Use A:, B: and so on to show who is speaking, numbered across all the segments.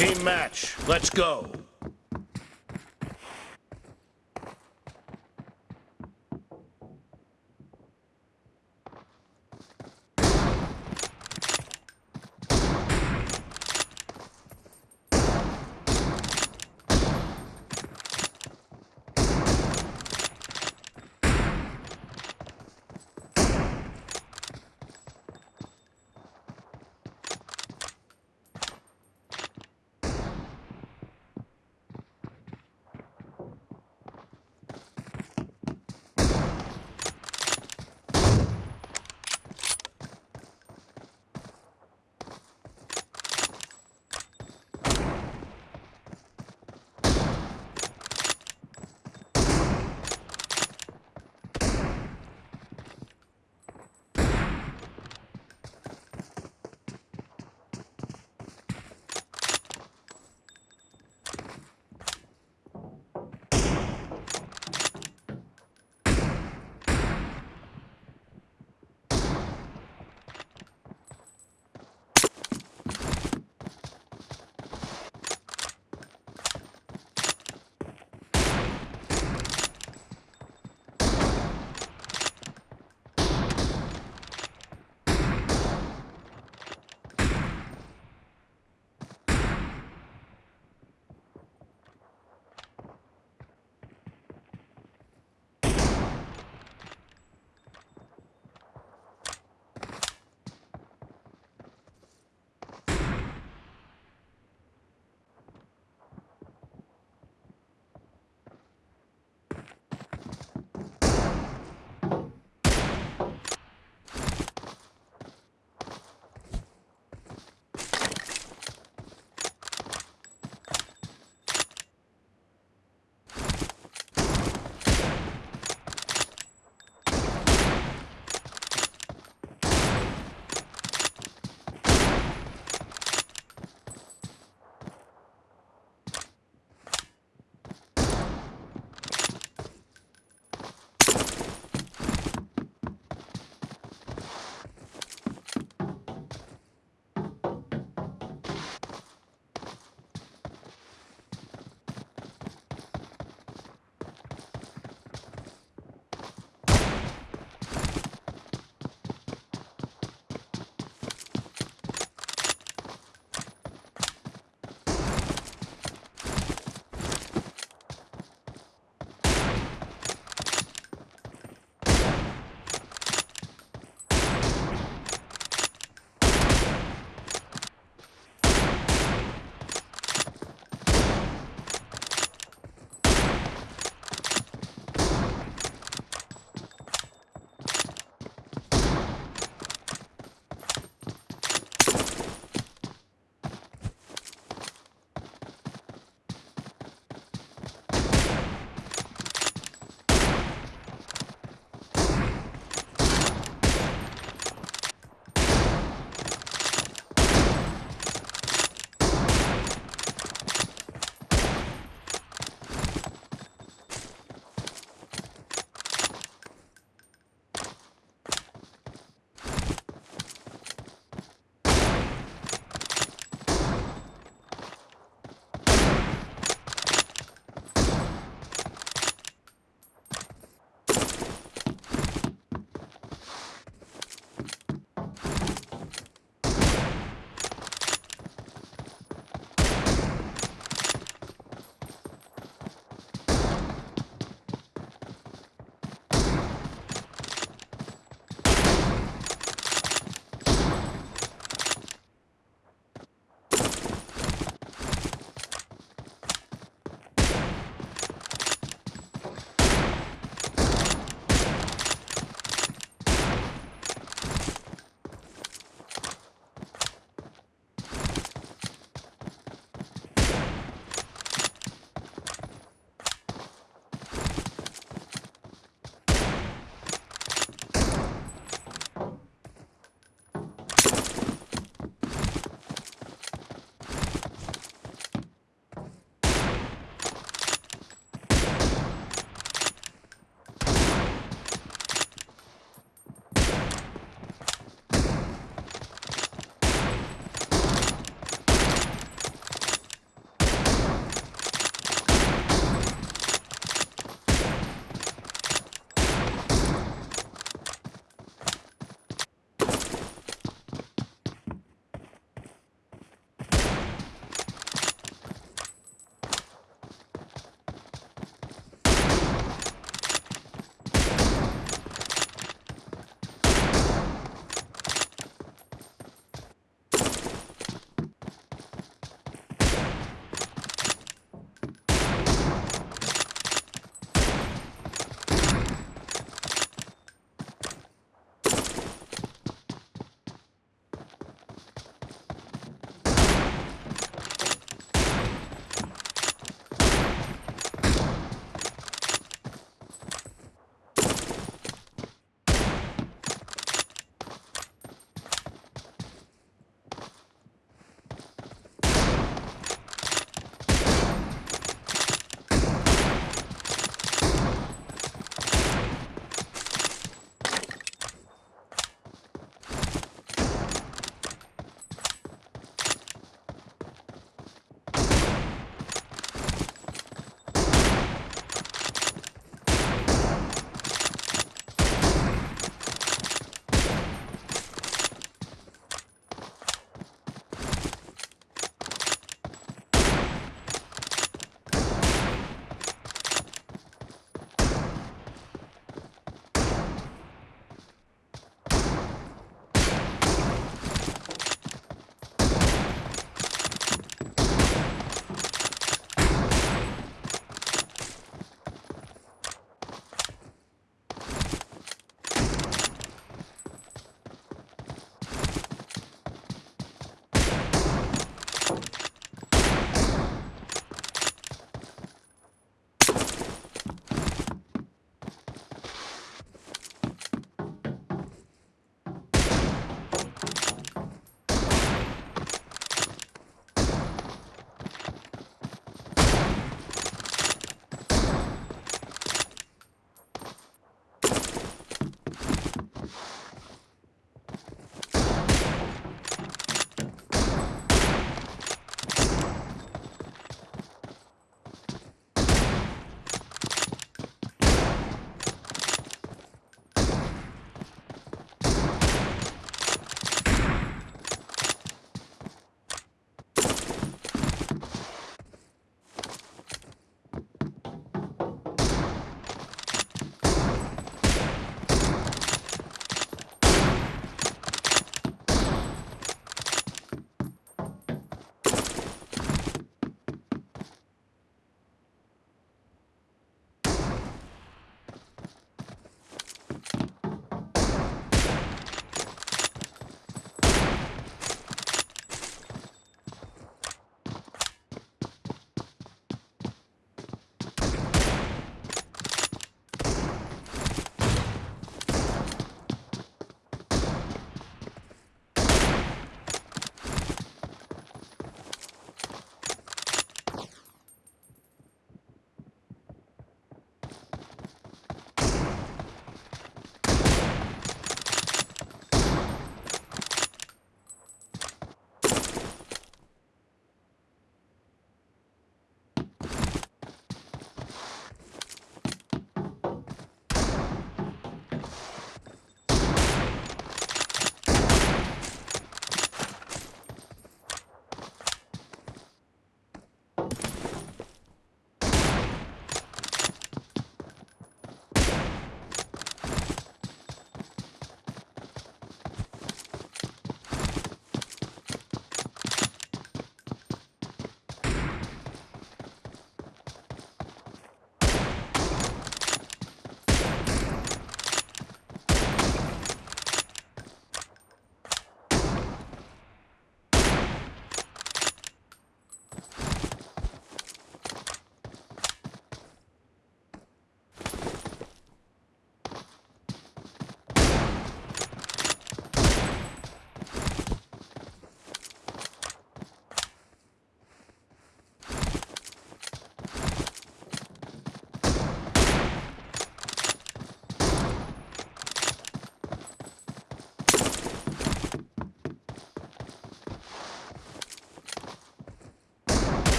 A: Team match. Let's go.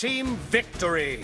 A: Team victory.